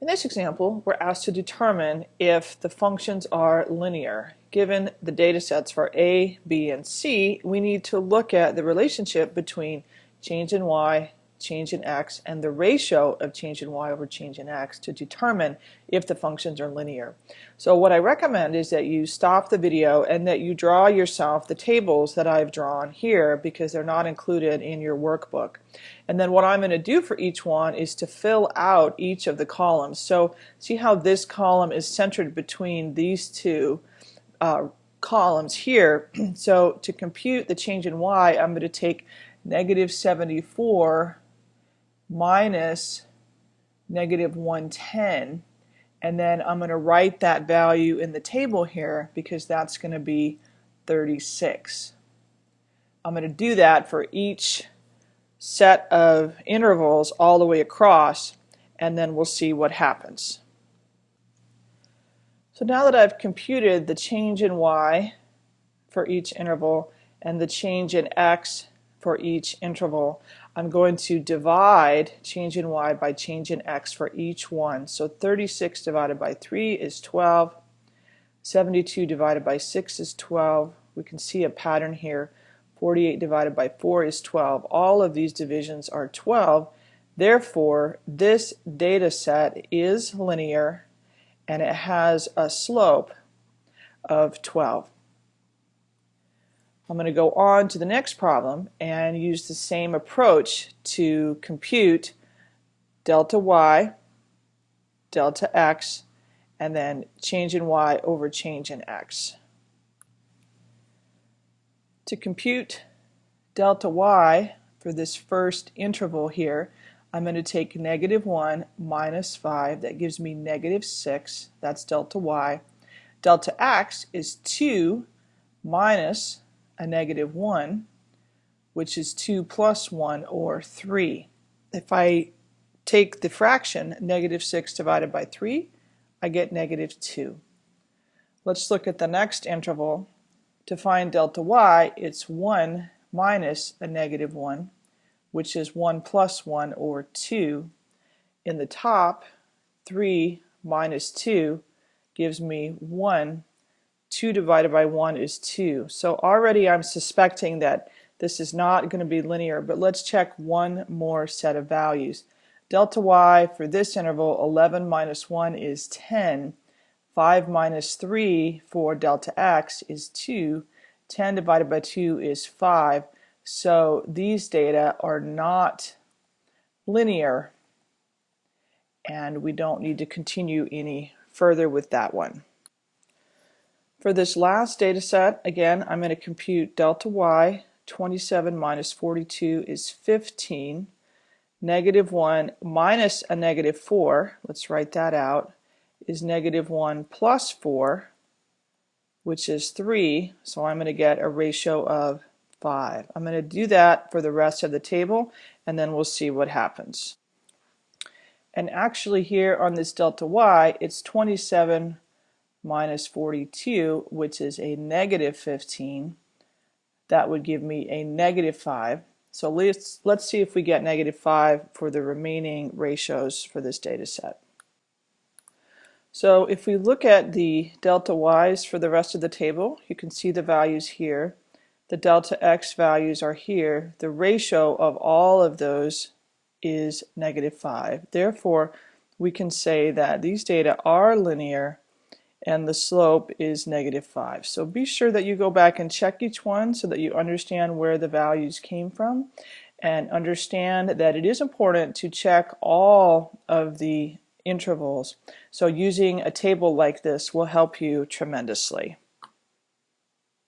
In this example, we're asked to determine if the functions are linear. Given the data sets for A, B, and C, we need to look at the relationship between change in y change in x, and the ratio of change in y over change in x to determine if the functions are linear. So what I recommend is that you stop the video and that you draw yourself the tables that I've drawn here because they're not included in your workbook. And then what I'm going to do for each one is to fill out each of the columns. So see how this column is centered between these two uh, columns here. so to compute the change in y, I'm going to take negative 74 minus negative 110 and then I'm going to write that value in the table here because that's going to be 36. I'm going to do that for each set of intervals all the way across and then we'll see what happens. So now that I've computed the change in y for each interval and the change in x for each interval, I'm going to divide change in y by change in x for each one. So 36 divided by 3 is 12. 72 divided by 6 is 12. We can see a pattern here. 48 divided by 4 is 12. All of these divisions are 12. Therefore, this data set is linear and it has a slope of 12. I'm going to go on to the next problem and use the same approach to compute delta y, delta x, and then change in y over change in x. To compute delta y for this first interval here, I'm going to take negative 1 minus 5. That gives me negative 6. That's delta y. Delta x is 2 minus a negative 1, which is 2 plus 1, or 3. If I take the fraction negative 6 divided by 3, I get negative 2. Let's look at the next interval. To find delta y, it's 1 minus a negative 1, which is 1 plus 1, or 2. In the top, 3 minus 2 gives me 1 2 divided by 1 is 2. So already I'm suspecting that this is not going to be linear, but let's check one more set of values. Delta y for this interval, 11 minus 1 is 10. 5 minus 3 for delta x is 2. 10 divided by 2 is 5. So these data are not linear, and we don't need to continue any further with that one. For this last data set, again, I'm going to compute delta y. 27 minus 42 is 15. Negative 1 minus a negative 4, let's write that out, is negative 1 plus 4, which is 3. So I'm going to get a ratio of 5. I'm going to do that for the rest of the table, and then we'll see what happens. And actually here on this delta y, it's 27 minus 42, which is a negative 15. That would give me a negative 5. So let's, let's see if we get negative 5 for the remaining ratios for this data set. So if we look at the delta y's for the rest of the table, you can see the values here. The delta x values are here. The ratio of all of those is negative 5. Therefore, we can say that these data are linear and the slope is negative 5. So be sure that you go back and check each one so that you understand where the values came from and understand that it is important to check all of the intervals. So using a table like this will help you tremendously.